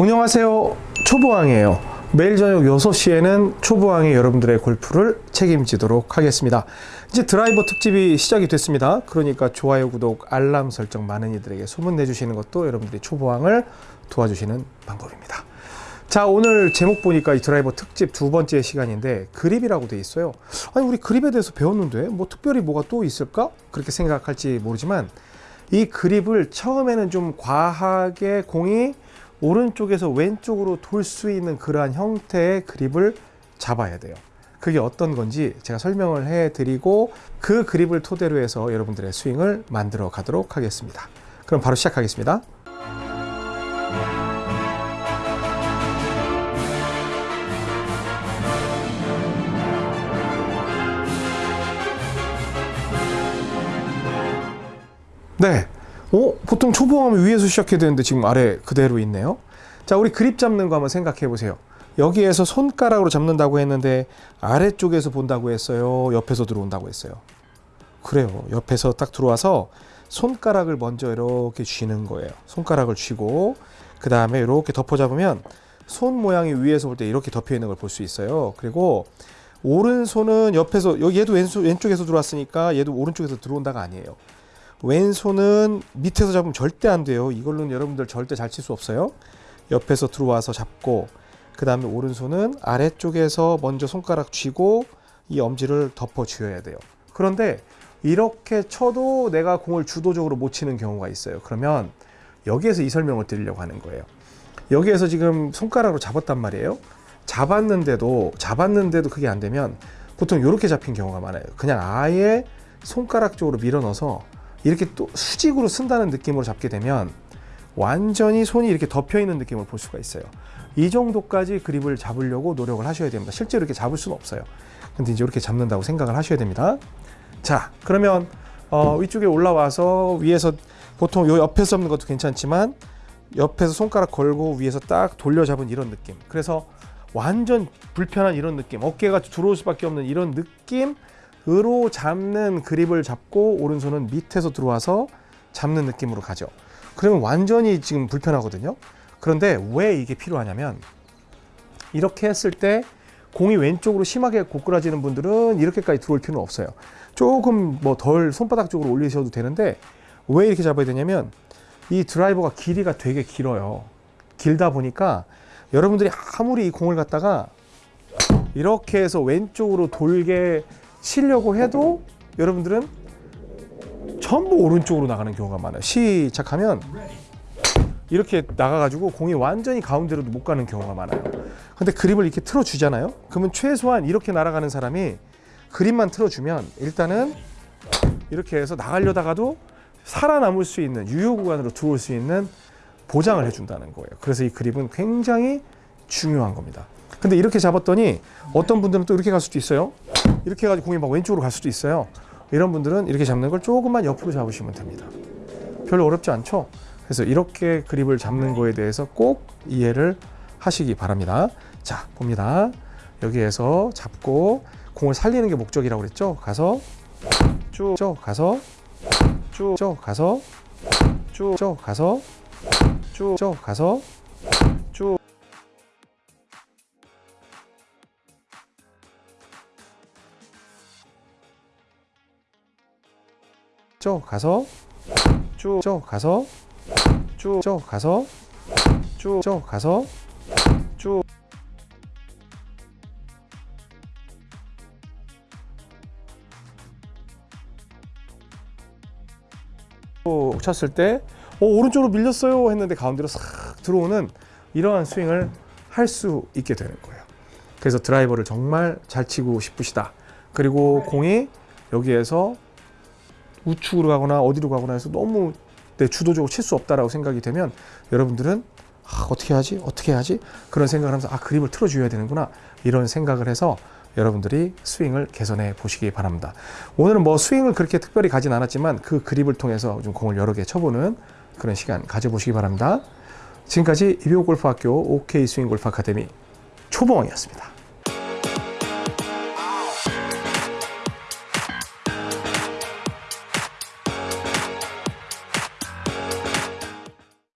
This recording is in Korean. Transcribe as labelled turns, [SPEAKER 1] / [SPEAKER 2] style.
[SPEAKER 1] 안녕하세요 초보왕이에요. 매일 저녁 6시에는 초보왕이 여러분들의 골프를 책임지도록 하겠습니다. 이제 드라이버 특집이 시작이 됐습니다. 그러니까 좋아요 구독 알람 설정 많은 이들에게 소문 내주시는 것도 여러분들이 초보왕을 도와주시는 방법입니다. 자 오늘 제목 보니까 이 드라이버 특집 두 번째 시간인데 그립이라고 돼 있어요. 아니 우리 그립에 대해서 배웠는데 뭐 특별히 뭐가 또 있을까? 그렇게 생각할지 모르지만 이 그립을 처음에는 좀 과하게 공이 오른쪽에서 왼쪽으로 돌 수 있는 그러한 형태의 그립을 잡아야 돼요. 그게 어떤 건지 제가 설명을 해 드리고 그 그립을 토대로 해서 여러분들의 스윙을 만들어 가도록 하겠습니다. 그럼 바로 시작하겠습니다. 네. 어? 보통 초보하면 위에서 시작해야 되는데 지금 아래 그대로 있네요. 자, 우리 그립 잡는 거 한번 생각해 보세요. 여기에서 손가락으로 잡는다고 했는데 아래쪽에서 본다고 했어요. 옆에서 들어온다고 했어요. 그래요. 옆에서 딱 들어와서 손가락을 먼저 이렇게 쥐는 거예요. 손가락을 쥐고 그 다음에 이렇게 덮어 잡으면 손 모양이 위에서 볼 때 이렇게 덮여 있는 걸 볼 수 있어요. 그리고 오른손은 옆에서 얘도 왼손, 왼쪽에서 들어왔으니까 얘도 오른쪽에서 들어온다가 아니에요. 왼손은 밑에서 잡으면 절대 안 돼요. 이걸로는 여러분들 절대 잘 칠 수 없어요. 옆에서 들어와서 잡고 그 다음에 오른손은 아래쪽에서 먼저 손가락 쥐고 이 엄지를 덮어 쥐어야 돼요. 그런데 이렇게 쳐도 내가 공을 주도적으로 못 치는 경우가 있어요. 그러면 여기에서 이 설명을 드리려고 하는 거예요. 여기에서 지금 손가락으로 잡았단 말이에요. 잡았는데도 잡았는데도 그게 안 되면 보통 이렇게 잡힌 경우가 많아요. 그냥 아예 손가락 쪽으로 밀어 넣어서 이렇게 또 수직으로 쓴다는 느낌으로 잡게 되면 완전히 손이 이렇게 덮여 있는 느낌을 볼 수가 있어요. 이 정도까지 그립을 잡으려고 노력을 하셔야 됩니다. 실제로 이렇게 잡을 수는 없어요. 근데 이제 이렇게 잡는다고 생각을 하셔야 됩니다. 자, 그러면 어, 위쪽에 올라와서 위에서 보통 요 옆에서 잡는 것도 괜찮지만 옆에서 손가락 걸고 위에서 딱 돌려 잡은 이런 느낌. 그래서 완전 불편한 이런 느낌, 어깨가 들어올 수밖에 없는 이런 느낌 으로 잡는 그립을 잡고 오른손은 밑에서 들어와서 잡는 느낌으로 가죠. 그러면 완전히 지금 불편하거든요. 그런데 왜 이게 필요하냐면 이렇게 했을 때 공이 왼쪽으로 심하게 고꾸라지는 분들은 이렇게까지 들어올 필요는 없어요. 조금 뭐 덜 손바닥 쪽으로 올리셔도 되는데 왜 이렇게 잡아야 되냐면 이 드라이버가 길이가 되게 길어요. 길다 보니까 여러분들이 아무리 이 공을 갖다가 이렇게 해서 왼쪽으로 돌게 치려고 해도 여러분들은 전부 오른쪽으로 나가는 경우가 많아요. 시작하면 이렇게 나가가지고 공이 완전히 가운데로도 못 가는 경우가 많아요. 근데 그립을 이렇게 틀어주잖아요. 그러면 최소한 이렇게 날아가는 사람이 그립만 틀어주면 일단은 이렇게 해서 나가려다가도 살아남을 수 있는 유효 구간으로 들어올 수 있는 보장을 해준다는 거예요. 그래서 이 그립은 굉장히 중요한 겁니다. 근데 이렇게 잡았더니 어떤 분들은 또 이렇게 갈 수도 있어요. 이렇게 해가지고 공이 막 왼쪽으로 갈 수도 있어요. 이런 분들은 이렇게 잡는 걸 조금만 옆으로 잡으시면 됩니다. 별로 어렵지 않죠? 그래서 이렇게 그립을 잡는 거에 대해서 꼭 이해를 하시기 바랍니다. 자, 봅니다. 여기에서 잡고 공을 살리는 게 목적이라고 그랬죠? 가서 쭉, 쭉 가서 쭉, 쭉 가서 쭉, 쭉 가서 쭉, 쭉 가서 쭉 쭉 가서 쭉, 쭉 가서 쭉, 쭉 가서 쭉, 쭉 가서 쭉 쳤을 때 어, 오른쪽으로 밀렸어요 했는데 가운데로 싹 들어오는 이러한 스윙을 할 수 있게 되는 거예요. 그래서 드라이버를 정말 잘 치고 싶으시다. 그리고 공이 여기에서 우측으로 가거나 어디로 가거나 해서 너무 내 주도적으로 칠 수 없다라고 생각이 되면 여러분들은 아, 어떻게 하지? 어떻게 해야지? 그런 생각을 하면서 아 그립을 틀어줘야 되는구나 이런 생각을 해서 여러분들이 스윙을 개선해 보시기 바랍니다. 오늘은 뭐 스윙을 그렇게 특별히 가진 않았지만 그 그립을 통해서 좀 공을 여러 개 쳐보는 그런 시간 가져보시기 바랍니다. 지금까지 이비오 골프학교 OK 스윙 골프 아카데미 초보왕이었습니다.